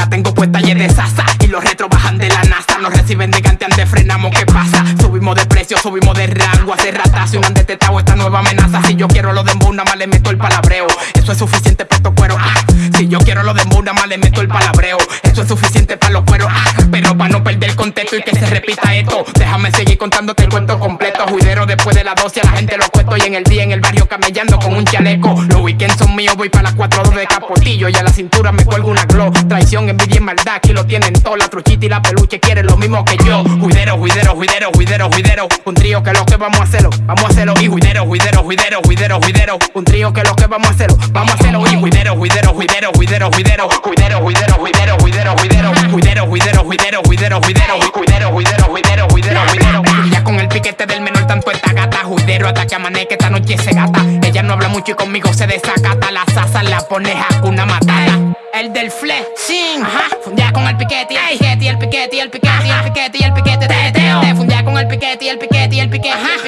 La tengo puesta y de sasa. Y los retro bajan de la NASA Nos reciben de cante antes frenamos, ¿qué pasa? Subimos de precio, subimos de rango Hace ratas, si un han detectado esta nueva amenaza. Si yo quiero lo de nada más le meto el palabreo. Eso es suficiente para estos cueros ah. Si yo quiero lo de nada más le meto el palabreo. Eso es suficiente para los cueros ah. Pero para no perder el contexto y que se repita esto Déjame seguir contándote el cuento completo. Juidero después de las 12 a la gente lo cuento. Y en el día en el barrio camellando con un chaleco. Los weekends son míos, voy para las 4 de capotillo. Y a la cintura me cuelgo una glow Envidia y maldad, aquí lo tienen todo La truchita y la peluche quieren lo mismo que yo Juidero, juidero, juidero, juidero, juidero Un trío que lo que vamos a hacerlo, vamos a hacerlo Y juidero, juidero, juidero, juidero, juidero Un trío que lo que vamos a hacerlo, vamos a hacerlo Y juidero, juidero, juidero, juidero, juidero Juidero, juidero, juidero, juidero, juidero Juidero, juidero, juidero, juidero, juidero Juidero, juidero, juidero, juidero, juidero ya con el piquete del menor tanto esta gata Juidero hasta que amanezca esta noche se gata Ella no habla mucho y conmigo se desacata La sasa la pone una matada el del flexing, ajá. Fundía con el piquete y el piquete y el piquete y el piquete y el piquete y fundía con el piquete y el piquete y el piquete, ajá.